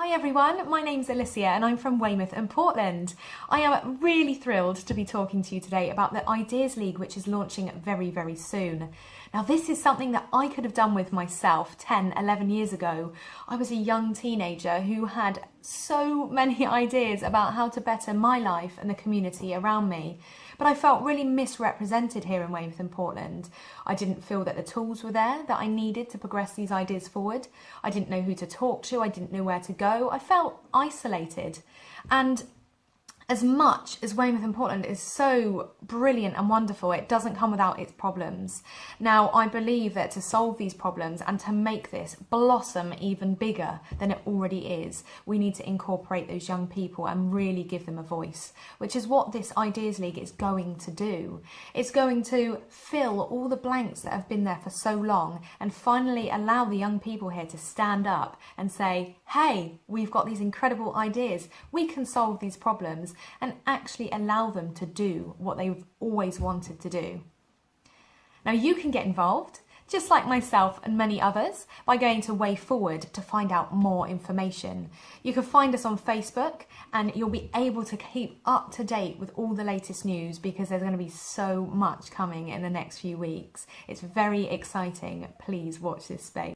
Hi everyone, my name's Alicia and I'm from Weymouth and Portland. I am really thrilled to be talking to you today about the Ideas League which is launching very very soon. Now this is something that I could have done with myself 10, 11 years ago. I was a young teenager who had so many ideas about how to better my life and the community around me. But I felt really misrepresented here in Weymouth and Portland. I didn't feel that the tools were there that I needed to progress these ideas forward. I didn't know who to talk to, I didn't know where to go. I felt isolated. And as much as Weymouth and Portland is so brilliant and wonderful, it doesn't come without its problems. Now, I believe that to solve these problems and to make this blossom even bigger than it already is, we need to incorporate those young people and really give them a voice, which is what this Ideas League is going to do. It's going to fill all the blanks that have been there for so long and finally allow the young people here to stand up and say, hey, we've got these incredible ideas, we can solve these problems and actually allow them to do what they've always wanted to do. Now you can get involved, just like myself and many others, by going to Way Forward to find out more information. You can find us on Facebook and you'll be able to keep up to date with all the latest news because there's going to be so much coming in the next few weeks. It's very exciting. Please watch this space.